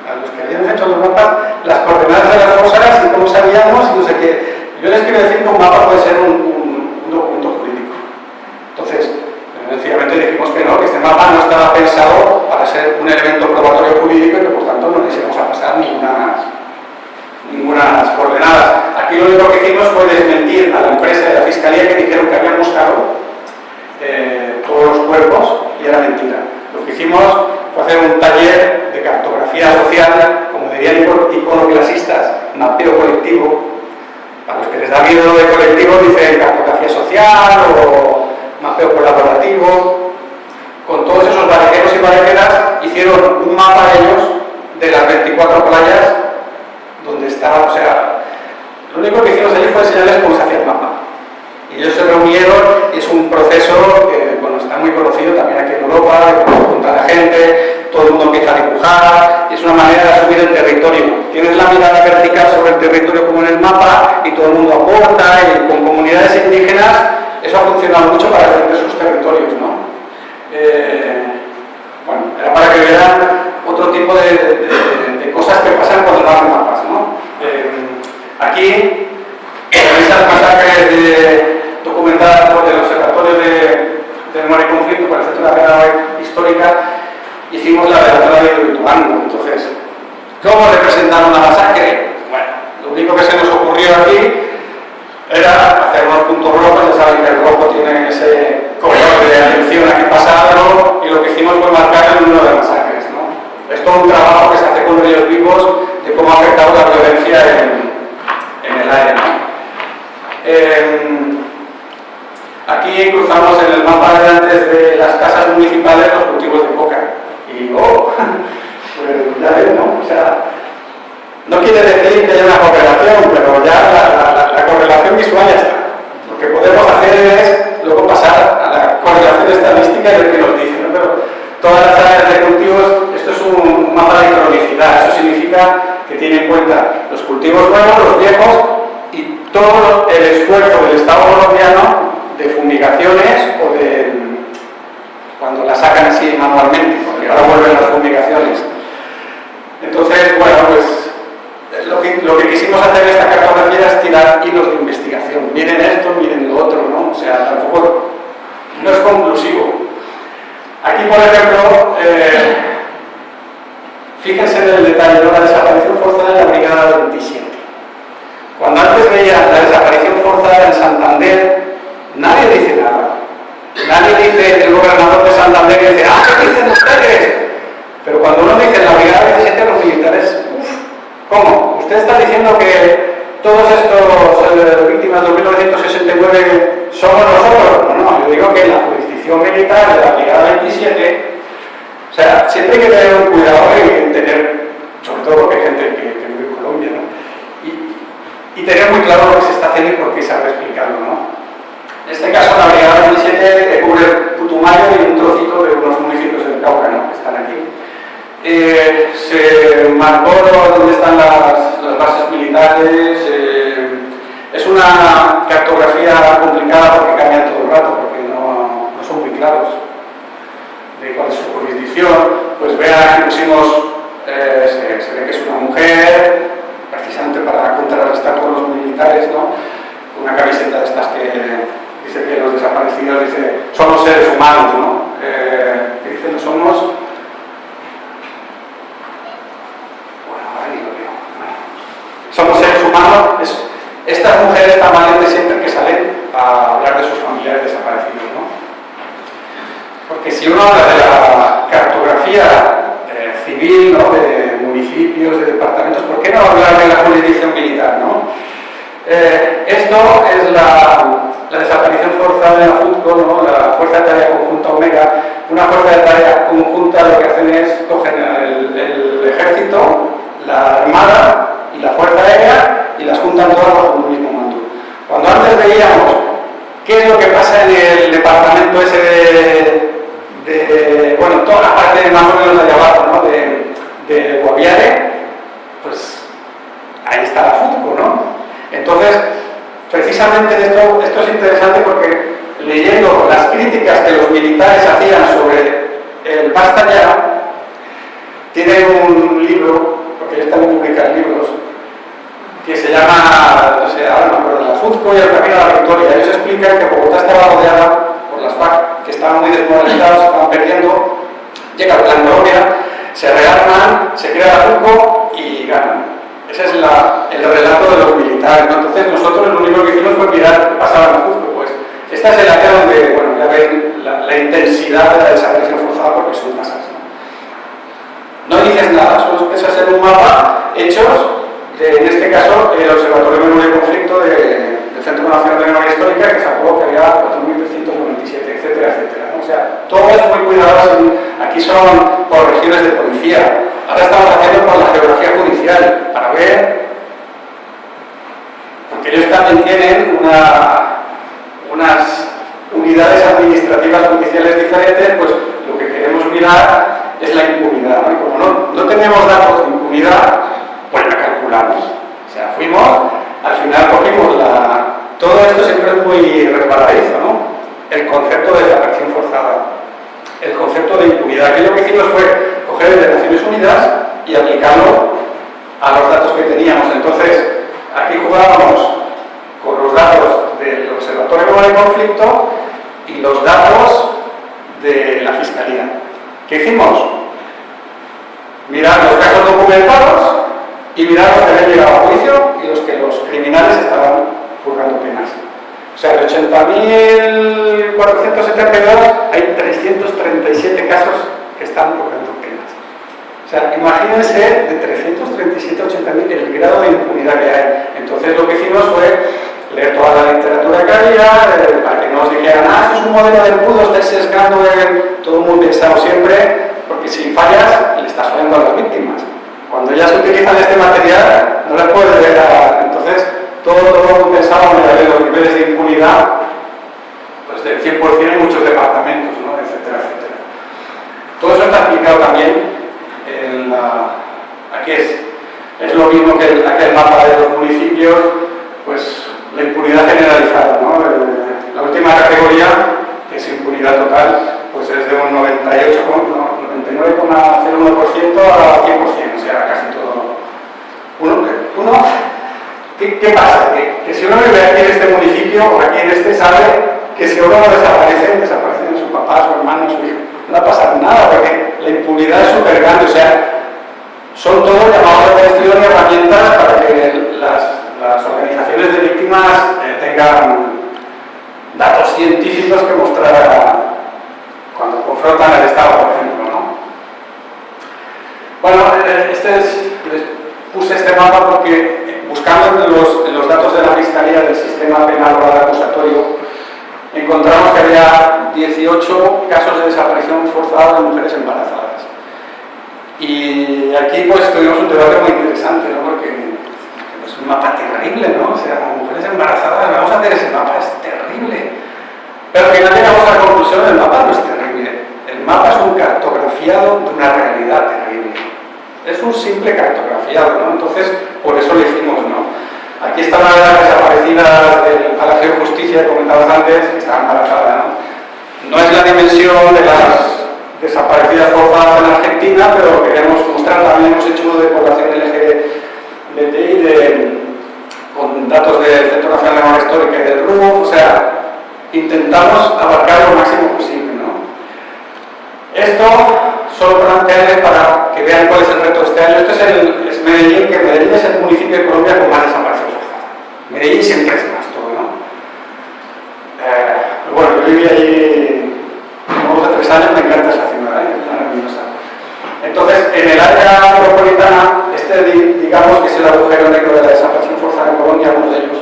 a los que habíamos hecho los mapas, las coordenadas de las fosas y cómo sabíamos y no sé qué. Yo les quiero decir que un mapa puede ser un, documento jurídico. Entonces, sencillamente dijimos que no, que este mapa no estaba pensado para ser un elemento probatorio jurídico y que por tanto no les íbamos a pasar ninguna ninguna coordenadas. Aquí lo único que hicimos fue desmentir a la empresa de la fiscalía que dijeron que habían buscado eh, todos los cuerpos y era mentira. Lo que hicimos fue hacer un taller de cartografía social, como dirían iconoclasistas, mapeo colectivo. A los que les da miedo de colectivo dicen cartografía social o mapeo colaborativo. Con todos esos barqueros y barqueras hicieron un mapa ellos de las 24 playas donde está, o sea, lo único que hicimos allí fue enseñarles cómo se hacía el mapa. Y ellos se reunieron es un proceso que bueno, está muy conocido también aquí en Europa, que junta la gente, todo el mundo empieza a dibujar, y es una manera de asumir el territorio. Tienes la mirada vertical sobre el territorio como en el mapa y todo el mundo aporta y con comunidades indígenas eso ha funcionado mucho para defender sus territorios, ¿no? Eh, bueno, era para que vieran otro tipo de, cosas que pasan cuando no hacen mapas, ¿no? Eh, aquí, esas masacres de, documentadas por el Observatorio de, Memoria y Conflicto para el Centro de Histórica, hicimos la de la zona de Lituano. Entonces, ¿cómo representaron la masacre? Bueno, lo único que se nos ocurrió aquí era hacer unos puntos rojos, ya saben que el rojo tiene ese color de atención a algo, y lo que hicimos fue marcar el número de masacres. ¿no? Es todo un trabajo que se hace con ellos vivos de cómo ha afectado la violencia en, el aire. Eh, aquí cruzamos en el mapa de antes de las casas municipales los cultivos de coca. Y, oh, pues ya ven, ¿no? O sea, no quiere decir que haya una correlación, pero ya la, la, la correlación visual ya está. Lo que podemos hacer es luego pasar a la correlación estadística y ver qué nos dice. Pero todas las áreas de cultivos, esto es un mapa de cronicidad, eso significa que tiene en cuenta los cultivos nuevos, los viejos y todo el esfuerzo del Estado colombiano de fumigaciones o de cuando la sacan así manualmente, porque ahora vuelven las fumigaciones. Entonces, bueno, pues lo que, lo que quisimos hacer en esta cartografía es tirar hilos de investigación. Miren esto, miren lo otro, ¿no? O sea, tampoco no es conclusivo. Aquí, por ejemplo, eh, fíjense en el detalle de la desaparición forzada en la Brigada 27. Cuando antes veía la desaparición forzada en Santander, nadie dice nada. Nadie dice, el gobernador de Santander dice, ¡ah, qué dicen ustedes! Pero cuando uno dice la Brigada 27 los militares, ¿cómo? ¿Usted está diciendo que todos estos eh, víctimas de 1969 somos nosotros? No, no, yo digo que la jurisdicción militar de la Brigada 27, o sea, siempre hay que tener un cuidado y tener, sobre todo porque hay gente que, vive en Colombia, ¿no? Y, tener muy claro lo que se está haciendo y por qué se ha explicarlo, ¿no? En este caso, la Brigada 27 cubre Putumayo y un trocito de unos municipios del Cauca, ¿no? que están aquí. Eh, se marcó dónde están las, bases militares. Eh, es una cartografía complicada porque cambia todo el rato, porque no, no son muy claros de cuál es su jurisdicción. Pues vean que pusimos, eh, se, ve que es una mujer, precisamente para contrarrestar con los militares, ¿no? una camiseta de estas que dice que los desaparecidos dice, somos seres humanos, ¿no? Que dicen que somos... Bueno, ahora ni lo veo. Somos seres humanos. Es, estas mujeres tan valientes siempre que salen a hablar de sus familiares desaparecidos, ¿no? Porque si uno habla de la cartografía eh, civil, ¿no? de municipios, de departamentos, ¿por qué no hablar de la jurisdicción militar, no? Eh, esto es la, desaparición forzada de la FUTCO, ¿no? la Fuerza de Tarea Conjunta Omega. Una fuerza de tarea conjunta lo que hacen es cogen el ejército, la armada y la fuerza aérea y las juntan todas bajo un mismo mando. Cuando antes veíamos qué es lo que pasa en el departamento ese de, de bueno, toda la parte más o menos de abajo, ¿no? de, de Guaviare, pues ahí está la FUTCO, ¿no? Entonces, precisamente esto, esto es interesante porque leyendo las críticas que los militares hacían sobre el Basta tiene un libro, porque ellos también publican libros, que se llama, no sé, ahora no La Fuzco y el Camino a la Victoria. Ellos explican que Bogotá estaba rodeada por las FARC, que estaban muy desmoralizados, estaban perdiendo, llega plan Colombia, se rearman, se crea la Fuzco y ganan. Ese es la, el relato de los militares. Entonces nosotros lo único que hicimos fue mirar qué pasaba en Cuzco. Pues esta es el área donde, bueno, ya ven la, la, intensidad de la desaparición forzada porque son tasas. ¿No? dices nada, solo empiezas en un mapa hechos de, en este caso, el Observatorio de Memoria y Conflicto de, del Centro Nacional de Memoria Histórica que sacó que había 4.397, etcétera, etcétera. O sea, todo es muy cuidadoso. Aquí son por regiones de policía, Ahora estamos haciendo por la geografía judicial para ver, porque ellos también tienen una, unas unidades administrativas judiciales diferentes, pues lo que queremos mirar es la impunidad. ¿No? Tenemos datos de impunidad, pues la calculamos. O sea, fuimos, al final cogimos la... Todo esto siempre es muy resbaladizo, ¿no? El concepto de desaparición forzada el concepto de impunidad. que lo que hicimos fue coger el de Naciones Unidas y aplicarlo a los datos que teníamos. Entonces, aquí jugábamos con los datos del Observatorio de Conflicto y los datos de la Fiscalía. ¿Qué hicimos? Mirar los casos documentados y mirar los que habían llegado a juicio y los que los criminales estaban purgando penas. O sea, de 80.472 hay 337 casos que están purgando penas. O sea, imagínense de 337 a 80.000 el grado de impunidad que hay. Entonces lo que hicimos fue leer toda la literatura que había, eh, para que no nos dijeran, ah, esto es un modelo de embudo, estáis sesgando en... Todo muy pensado siempre, porque si fallas, le estás fallando a las víctimas. Cuando se utilizan este material, no le puedes dejar. Entonces, todo, todo pensado en los niveles de impunidad, pues del 100% en muchos departamentos, ¿no? etcétera, etcétera. Todo eso está explicado también en la... Aquí es, es lo mismo que el, aquel mapa de los municipios, pues la impunidad generalizada. ¿no? La última categoría, que es impunidad total, pues es de un 99,01% a 100%, o sea, casi todo. Uno, uno ¿qué, ¿qué, pasa? Que, si uno vive aquí en este municipio o aquí en este, sabe que si uno desaparece, desaparecen su papá, su hermano, su hijo. No va a pasar nada, porque la impunidad es súper grande, o sea, son todos llamados de atención y herramientas para que las las organizaciones de víctimas eh, tengan datos científicos que mostrar cuando confrontan al Estado, por ejemplo. ¿No? Bueno, eh, este es, les puse este mapa porque buscando los, los, datos de la Fiscalía del sistema penal oral acusatorio encontramos que había 18 casos de desaparición forzada de mujeres embarazadas. Y aquí pues tuvimos un debate muy interesante, ¿no? porque un mapa terrible, ¿no? O sea, mujeres embarazadas, vamos a hacer ese mapa, es terrible. Pero al final llegamos a la conclusión, el mapa no es terrible. El mapa es un cartografiado de una realidad terrible. Es un simple cartografiado, ¿no? Entonces, por eso lo hicimos, ¿no? Aquí están las desaparecidas del Palacio de Justicia que comentabas antes, que están embarazadas, ¿no? No es la dimensión de las desaparecidas forzadas en Argentina, pero queremos mostrar, también hemos hecho uno de población LGBT de, con datos del Centro Nacional de Memoria Histórica y del RUF, o sea, intentamos abarcar lo máximo posible. ¿no? Esto solo plantearles para que vean cuál es el reto de este año. Este es, el, es Medellín, que Medellín es el municipio de Colombia con más desaparición forzada. Medellín siempre es más todo, ¿no? Eh, bueno, yo viví allí como dos o tres años, me encanta esa ciudad, ¿eh? es maravillosa. Entonces, en el área metropolitana, este digamos que es el agujero negro de la desaparición forzada en Colombia, algunos de ellos.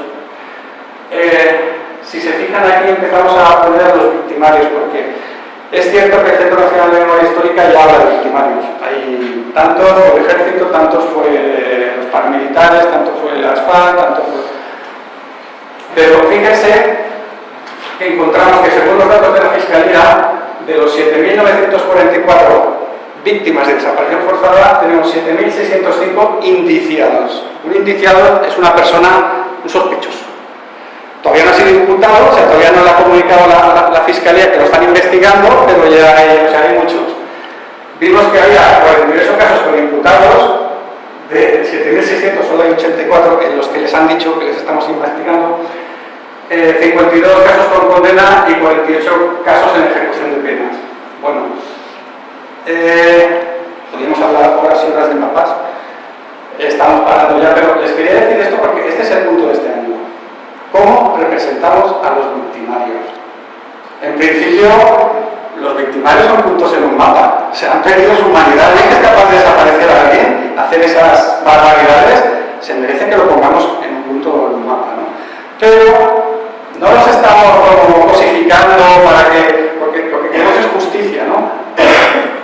Eh, si se fijan aquí empezamos a poner a los victimarios, porque es cierto que el Centro Nacional de Memoria Histórica ya habla de victimarios. Hay tantos fue el ejército, tantos fue los paramilitares, tanto Pero fíjense que encontramos que según los datos de la Fiscalía, de los 7.944 víctimas de desaparición forzada tenemos 7.605 indiciados. Un indiciado es una persona, un sospechoso. Todavía no ha sido imputado, o sea, todavía no le ha comunicado la, Fiscalía que lo están investigando, pero ya hay, hay muchos. Vimos que había 48 casos con imputados, de 7.600 solo hay 84 en los que les han dicho que les estamos investigando, eh, 52 casos con condena y 48 casos en ejecución de penas. Bueno, eh, podríamos hablar horas y horas de mapas. Estamos parando ya, pero les quería decir esto porque este es el punto de este año. ¿Cómo representamos a los victimarios? En principio, los victimarios son puntos en un mapa. Se han perdido su humanidad. ¿Alguien es capaz de desaparecer a alguien, hacer esas barbaridades? Se merece que lo pongamos en un punto en un mapa. ¿no? Pero no los estamos como cosificando para que, porque lo que queremos es justicia, ¿no?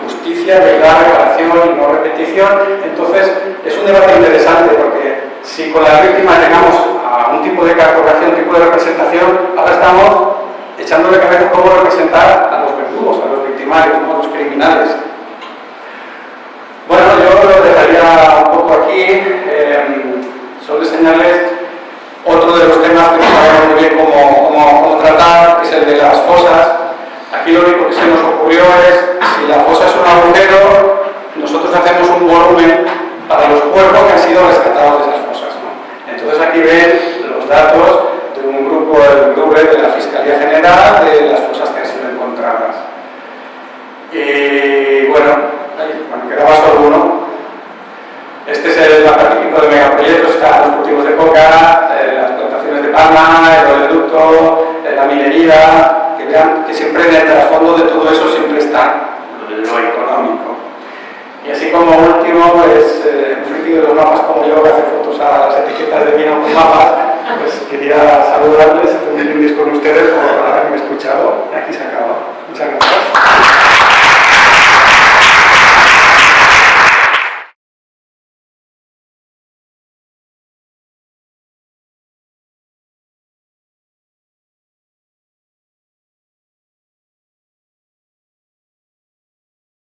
justicia, verdad, reparación y no repetición. Entonces, es un debate interesante porque si con las víctimas llegamos a un tipo de cartografía, un tipo de representación, ahora estamos echando de cabeza cómo representar a los victimarios, a los criminales. Bueno, yo lo dejaría un poco aquí, eh, solo enseñarles otro de los temas que no muy bien cómo, cómo, cómo tratar, que es el de las fosas. Aquí lo único que se nos ocurrió es, si la fosa es un agujero, nosotros hacemos un volumen para los cuerpos que han sido rescatados de esas fosas. Entonces aquí ven los datos de un grupo del grupo de la Fiscalía General de las fosas que han sido encontrarlas. Y eh, bueno, me quedaba solo uno. Este es el mapa típico de megaproyectos, están los cultivos de coca, eh, las plantaciones de palma, el oleoducto, eh, la minería, que que siempre en el trasfondo de todo eso siempre está lo económico. Y así como último, pues eh, un de los mapas como yo que hace fotos a las etiquetas de vino con mapas, pues quería saludarles, hacer un brindis con ustedes por haberme escuchado. Y aquí se acaba. Muchas gracias.